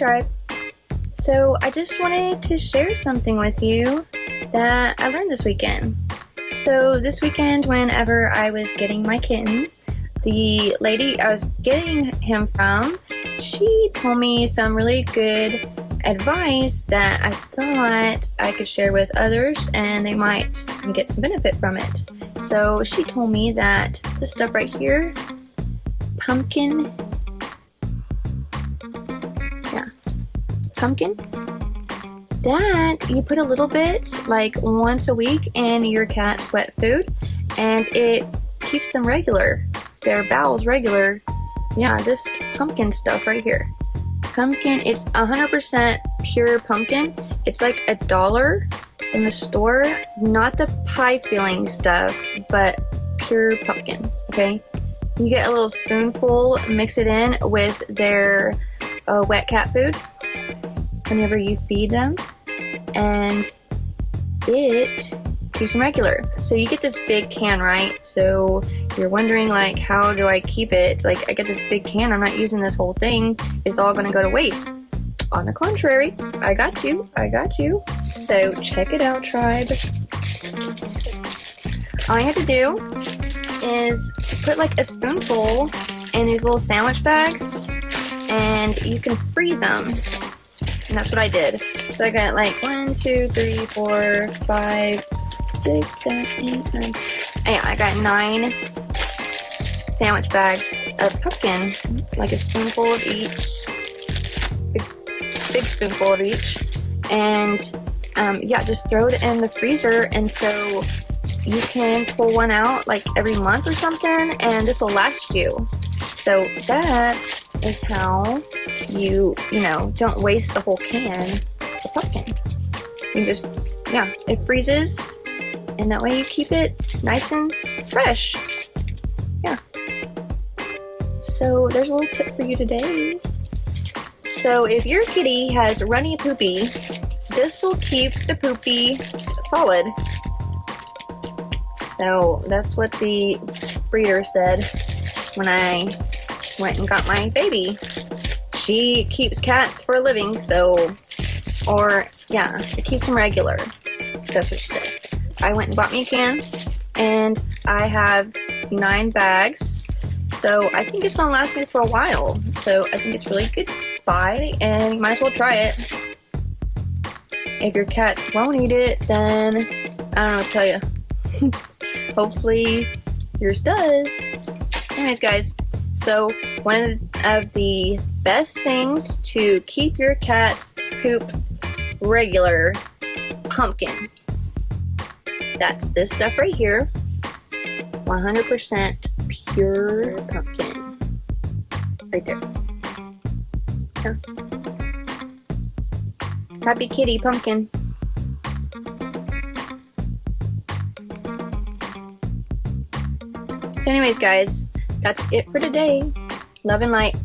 Tribe. So I just wanted to share something with you that I learned this weekend. So this weekend whenever I was getting my kitten, the lady I was getting him from, she told me some really good advice that I thought I could share with others and they might get some benefit from it. So she told me that this stuff right here, pumpkin, pumpkin, that you put a little bit like once a week in your cat's wet food and it keeps them regular, their bowels regular. Yeah, this pumpkin stuff right here pumpkin. It's 100% pure pumpkin. It's like a dollar in the store. Not the pie filling stuff, but pure pumpkin, okay? You get a little spoonful, mix it in with their uh, wet cat food whenever you feed them, and it keeps them regular. So you get this big can, right? So you're wondering like, how do I keep it? Like I get this big can, I'm not using this whole thing. It's all gonna go to waste. On the contrary, I got you, I got you. So check it out, tribe. All you have to do is put like a spoonful in these little sandwich bags and you can freeze them. And that's what I did. So I got like one, two, three, four, five, six, seven, eight, nine. Yeah, I got nine sandwich bags of pumpkin, like a spoonful of each, big, big spoonful of each, and um, yeah, just throw it in the freezer, and so you can pull one out like every month or something, and this will last you. So that is how you, you know, don't waste the whole can of pumpkin. You just, yeah, it freezes and that way you keep it nice and fresh. Yeah. So there's a little tip for you today. So if your kitty has runny poopy, this will keep the poopy solid. So that's what the breeder said when I went and got my baby. She keeps cats for a living, so, or yeah, it keeps them regular. That's what she said. I went and bought me a can and I have nine bags. So I think it's gonna last me for a while. So I think it's really good buy and you might as well try it. If your cat won't eat it, then I don't know what to tell you. Hopefully yours does. Anyways guys, so one of the best things to keep your cat's poop regular, pumpkin. That's this stuff right here. 100% pure pumpkin. Right there. Yeah. Happy kitty pumpkin. So anyways guys, that's it for today. Love and light.